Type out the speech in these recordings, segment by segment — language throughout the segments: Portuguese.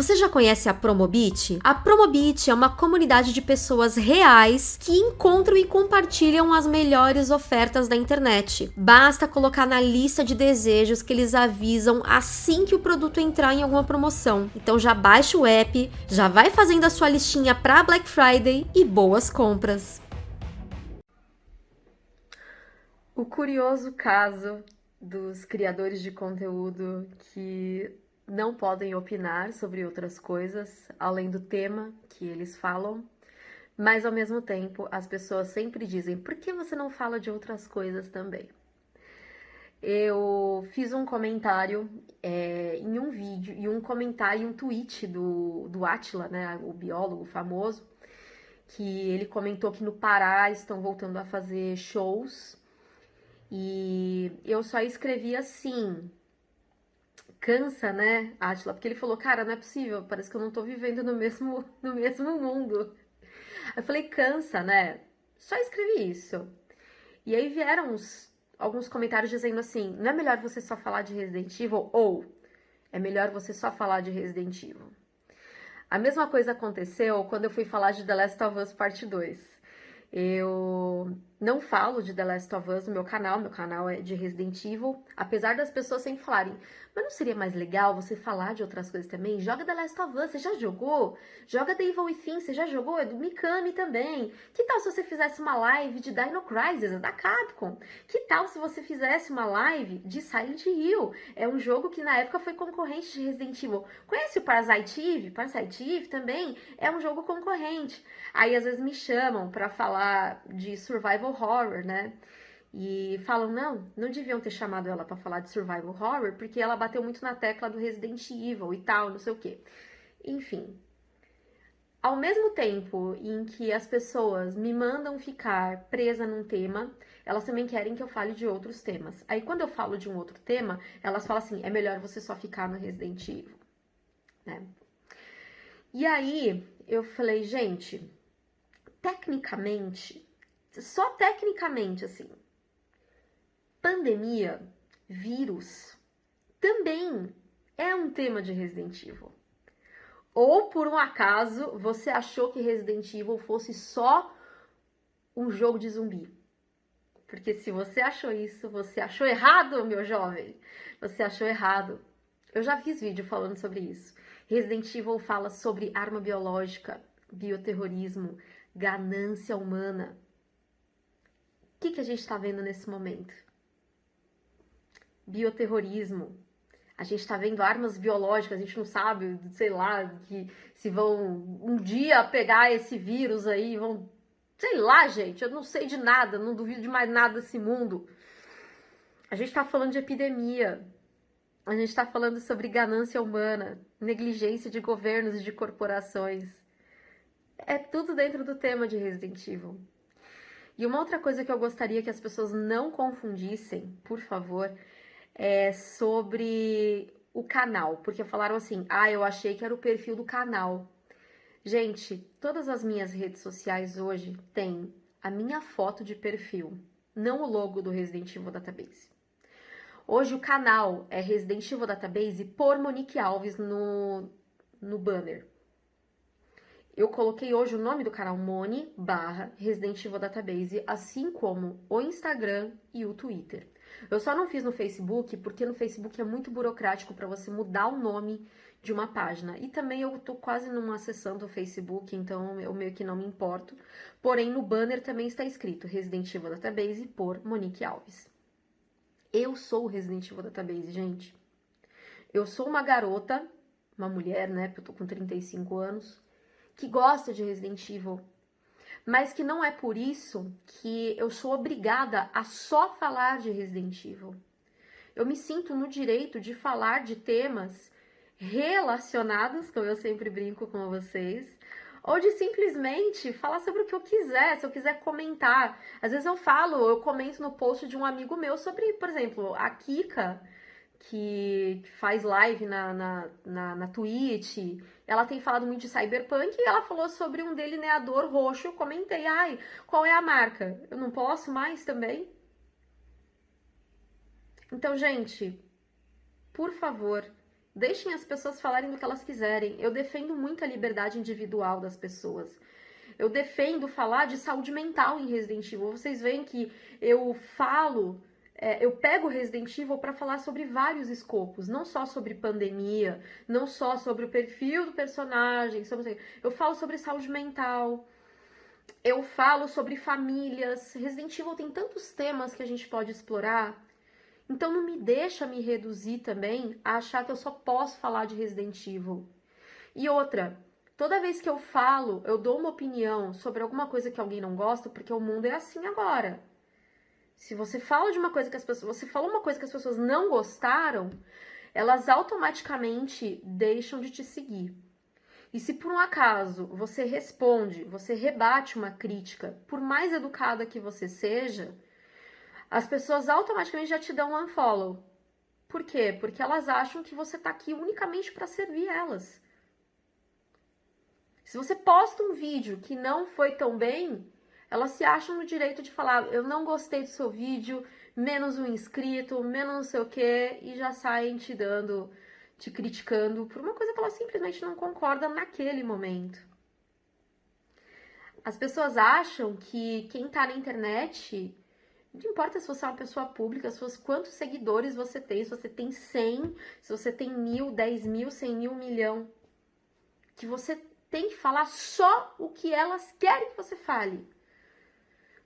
Você já conhece a Promobit? A Promobit é uma comunidade de pessoas reais que encontram e compartilham as melhores ofertas da internet. Basta colocar na lista de desejos que eles avisam assim que o produto entrar em alguma promoção. Então já baixa o app, já vai fazendo a sua listinha para Black Friday e boas compras. O curioso caso dos criadores de conteúdo que não podem opinar sobre outras coisas além do tema que eles falam, mas ao mesmo tempo as pessoas sempre dizem: por que você não fala de outras coisas também? Eu fiz um comentário é, em um vídeo e um comentário, um tweet do, do Atila, né, o biólogo famoso, que ele comentou que no Pará estão voltando a fazer shows e eu só escrevi assim, cansa, né, Atila? Porque ele falou, cara, não é possível, parece que eu não tô vivendo no mesmo, no mesmo mundo. Eu falei, cansa, né? Só escrevi isso. E aí vieram uns, alguns comentários dizendo assim, não é melhor você só falar de Resident Evil? Ou, é melhor você só falar de Resident Evil? A mesma coisa aconteceu quando eu fui falar de The Last of Us Parte 2. Eu não falo de The Last of Us no meu canal, meu canal é de Resident Evil, apesar das pessoas sempre falarem, mas não seria mais legal você falar de outras coisas também? Joga The Last of Us, você já jogou? Joga The Evil Within, você já jogou? É do Mikami também. Que tal se você fizesse uma live de Dino Crisis, é da Capcom? Que tal se você fizesse uma live de Silent Hill? É um jogo que na época foi concorrente de Resident Evil. Conhece o Parasite Eve? Parasite Eve também é um jogo concorrente. Aí às vezes me chamam para falar de survival horror, né? E falam, não, não deviam ter chamado ela para falar de survival horror, porque ela bateu muito na tecla do Resident Evil e tal, não sei o quê. Enfim. Ao mesmo tempo em que as pessoas me mandam ficar presa num tema, elas também querem que eu fale de outros temas. Aí quando eu falo de um outro tema, elas falam assim: é melhor você só ficar no Resident Evil, né? E aí eu falei, gente, tecnicamente, só tecnicamente assim, pandemia, vírus, também é um tema de Resident Evil. Ou por um acaso você achou que Resident Evil fosse só um jogo de zumbi? Porque se você achou isso, você achou errado, meu jovem. Você achou errado. Eu já fiz vídeo falando sobre isso. Resident Evil fala sobre arma biológica, bioterrorismo, ganância humana. O que, que a gente está vendo nesse momento? bioterrorismo. A gente está vendo armas biológicas, a gente não sabe, sei lá, que se vão um dia pegar esse vírus aí, vão. Sei lá, gente, eu não sei de nada, não duvido de mais nada desse mundo. A gente está falando de epidemia, a gente está falando sobre ganância humana, negligência de governos e de corporações. É tudo dentro do tema de Resident Evil. E uma outra coisa que eu gostaria que as pessoas não confundissem, por favor, é, sobre o canal, porque falaram assim: ah, eu achei que era o perfil do canal. Gente, todas as minhas redes sociais hoje têm a minha foto de perfil, não o logo do Resident Evil Database. Hoje o canal é Resident Evil Database por Monique Alves no, no banner. Eu coloquei hoje o nome do canal Moni barra Resident Evil Database, assim como o Instagram e o Twitter. Eu só não fiz no Facebook porque no Facebook é muito burocrático para você mudar o nome de uma página. E também eu tô quase numa sessão do Facebook, então eu meio que não me importo. Porém, no banner também está escrito Resident Evil Database por Monique Alves. Eu sou o Resident Evil Database, gente. Eu sou uma garota, uma mulher, né? Porque eu tô com 35 anos, que gosta de Resident Evil mas que não é por isso que eu sou obrigada a só falar de Resident Evil. Eu me sinto no direito de falar de temas relacionados, como eu sempre brinco com vocês, ou de simplesmente falar sobre o que eu quiser, se eu quiser comentar. Às vezes eu falo, eu comento no post de um amigo meu sobre, por exemplo, a Kika que faz live na, na, na, na Twitch, ela tem falado muito de cyberpunk e ela falou sobre um delineador roxo. Eu comentei, ai, qual é a marca? Eu não posso mais também? Então, gente, por favor, Deixem as pessoas falarem do que elas quiserem. Eu defendo muito a liberdade individual das pessoas. Eu defendo falar de saúde mental em Resident Evil. Vocês veem que eu falo, é, eu pego Resident Evil para falar sobre vários escopos, não só sobre pandemia, não só sobre o perfil do personagem, sobre, eu falo sobre saúde mental. Eu falo sobre famílias. Resident Evil tem tantos temas que a gente pode explorar então não me deixa me reduzir também a achar que eu só posso falar de Resident Evil. E outra, toda vez que eu falo, eu dou uma opinião sobre alguma coisa que alguém não gosta, porque o mundo é assim agora. Se você fala de uma coisa que as pessoas, você falou uma coisa que as pessoas não gostaram, elas automaticamente deixam de te seguir. E se por um acaso você responde, você rebate uma crítica, por mais educada que você seja, as pessoas automaticamente já te dão um unfollow. Por quê? Porque elas acham que você está aqui unicamente para servir elas. Se você posta um vídeo que não foi tão bem, elas se acham no direito de falar: eu não gostei do seu vídeo, menos um inscrito, menos não sei o quê, e já saem te dando, te criticando por uma coisa que elas simplesmente não concordam naquele momento. As pessoas acham que quem está na internet não importa se você é uma pessoa pública, se você, quantos seguidores você tem, se você tem 100, se você tem mil, 10 mil, 100 mil, um milhão. Que você tem que falar só o que elas querem que você fale.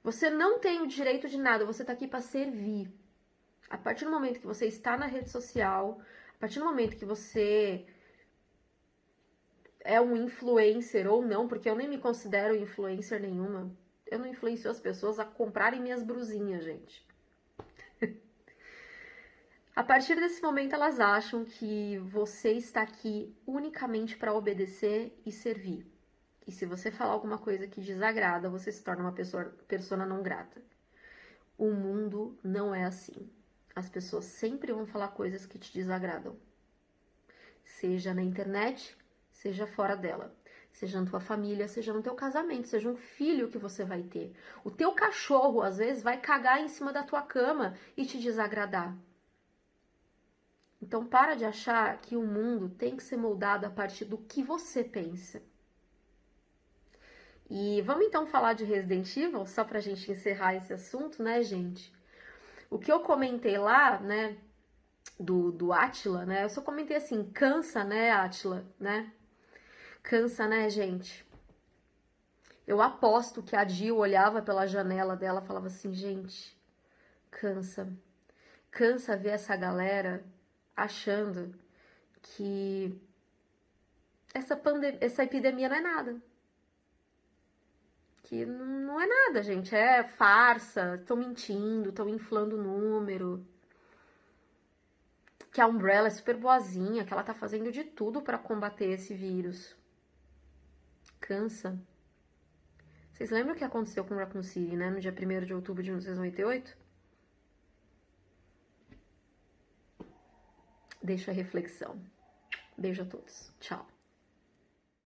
Você não tem o direito de nada, você tá aqui para servir. A partir do momento que você está na rede social, a partir do momento que você é um influencer ou não, porque eu nem me considero influencer nenhuma, eu não influencio as pessoas a comprarem minhas brusinhas, gente. a partir desse momento, elas acham que você está aqui unicamente para obedecer e servir. E se você falar alguma coisa que desagrada, você se torna uma pessoa persona não grata. O mundo não é assim. As pessoas sempre vão falar coisas que te desagradam. Seja na internet, seja fora dela seja na tua família, seja no teu casamento, seja um filho que você vai ter. O teu cachorro, às vezes, vai cagar em cima da tua cama e te desagradar. Então, para de achar que o mundo tem que ser moldado a partir do que você pensa. E vamos então falar de Resident Evil, só pra gente encerrar esse assunto, né, gente? O que eu comentei lá, né, do, do Atila, né, eu só comentei assim, cansa, né, Atila, né? Cansa, né, gente? Eu aposto que a Jill olhava pela janela dela e falava assim, gente, cansa. Cansa ver essa galera achando que essa, pandemia, essa epidemia não é nada. Que não é nada, gente. É farsa, estão mentindo, estão inflando o número. Que a Umbrella é super boazinha, que ela tá fazendo de tudo para combater esse vírus cansa. Vocês lembram o que aconteceu com Raccoon City, né? No dia 1 de outubro de 1998? Deixa a reflexão. Beijo a todos. Tchau.